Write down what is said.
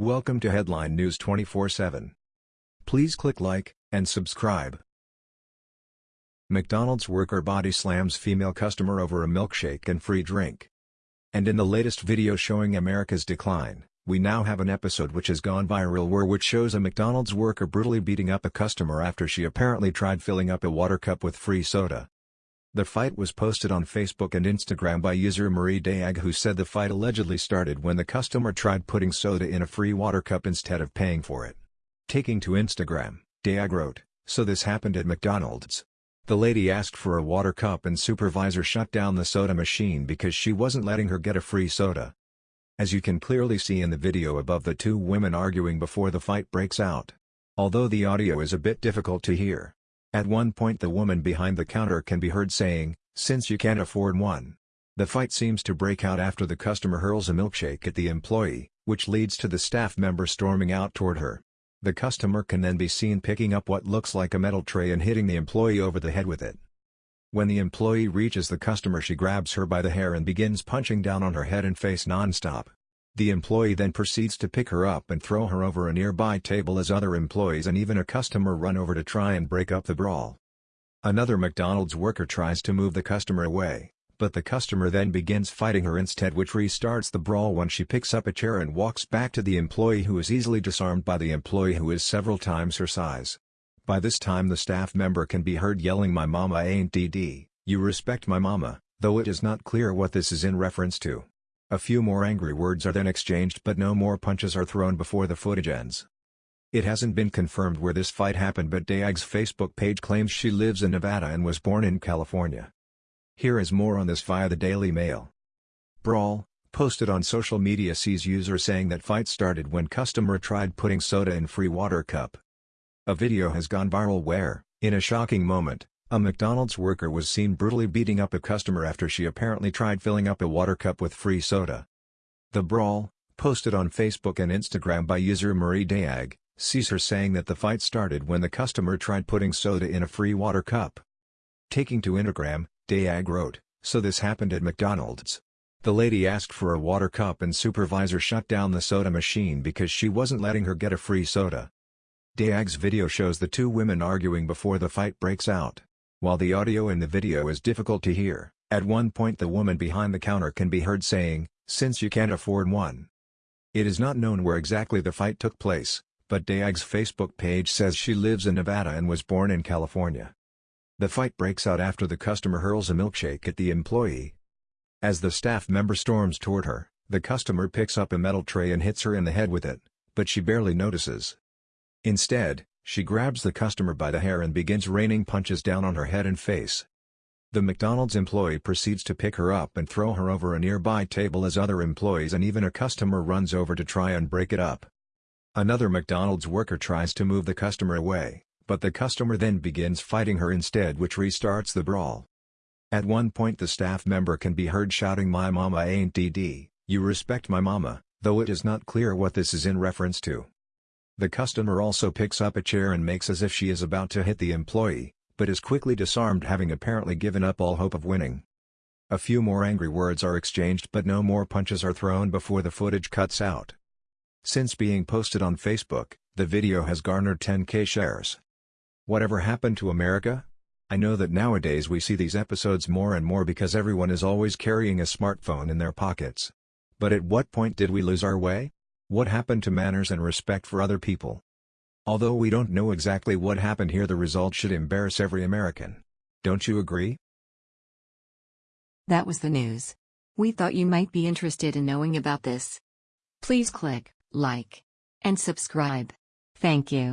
Welcome to Headline News 24/7. Please click like and subscribe. McDonald's worker body slams female customer over a milkshake and free drink. And in the latest video showing America's decline, we now have an episode which has gone viral where which shows a McDonald's worker brutally beating up a customer after she apparently tried filling up a water cup with free soda. The fight was posted on Facebook and Instagram by user Marie Dayag who said the fight allegedly started when the customer tried putting soda in a free water cup instead of paying for it. Taking to Instagram, Dayag wrote, So this happened at McDonald's. The lady asked for a water cup and supervisor shut down the soda machine because she wasn't letting her get a free soda. As you can clearly see in the video above the two women arguing before the fight breaks out. Although the audio is a bit difficult to hear. At one point the woman behind the counter can be heard saying, since you can't afford one. The fight seems to break out after the customer hurls a milkshake at the employee, which leads to the staff member storming out toward her. The customer can then be seen picking up what looks like a metal tray and hitting the employee over the head with it. When the employee reaches the customer she grabs her by the hair and begins punching down on her head and face non-stop. The employee then proceeds to pick her up and throw her over a nearby table as other employees and even a customer run over to try and break up the brawl. Another McDonald's worker tries to move the customer away, but the customer then begins fighting her instead which restarts the brawl when she picks up a chair and walks back to the employee who is easily disarmed by the employee who is several times her size. By this time the staff member can be heard yelling my mama ain't DD, you respect my mama, though it is not clear what this is in reference to. A few more angry words are then exchanged but no more punches are thrown before the footage ends. It hasn't been confirmed where this fight happened but Dayag's Facebook page claims she lives in Nevada and was born in California. Here is more on this via the Daily Mail. Brawl, posted on social media sees user saying that fight started when customer tried putting soda in free water cup. A video has gone viral where, in a shocking moment, a McDonald's worker was seen brutally beating up a customer after she apparently tried filling up a water cup with free soda. The brawl, posted on Facebook and Instagram by user Marie Dayag, sees her saying that the fight started when the customer tried putting soda in a free water cup. Taking to Instagram, Dayag wrote, So this happened at McDonald's. The lady asked for a water cup and supervisor shut down the soda machine because she wasn't letting her get a free soda. Dayag's video shows the two women arguing before the fight breaks out. While the audio in the video is difficult to hear, at one point the woman behind the counter can be heard saying, since you can't afford one. It is not known where exactly the fight took place, but Dayag's Facebook page says she lives in Nevada and was born in California. The fight breaks out after the customer hurls a milkshake at the employee. As the staff member storms toward her, the customer picks up a metal tray and hits her in the head with it, but she barely notices. Instead, she grabs the customer by the hair and begins raining punches down on her head and face. The McDonald's employee proceeds to pick her up and throw her over a nearby table as other employees and even a customer runs over to try and break it up. Another McDonald's worker tries to move the customer away, but the customer then begins fighting her instead which restarts the brawl. At one point the staff member can be heard shouting my mama ain't DD, you respect my mama, though it is not clear what this is in reference to. The customer also picks up a chair and makes as if she is about to hit the employee, but is quickly disarmed having apparently given up all hope of winning. A few more angry words are exchanged but no more punches are thrown before the footage cuts out. Since being posted on Facebook, the video has garnered 10k shares. Whatever happened to America? I know that nowadays we see these episodes more and more because everyone is always carrying a smartphone in their pockets. But at what point did we lose our way? What happened to manners and respect for other people? Although we don't know exactly what happened here the result should embarrass every American. Don't you agree? That was the news. We thought you might be interested in knowing about this. Please click like and subscribe. Thank you.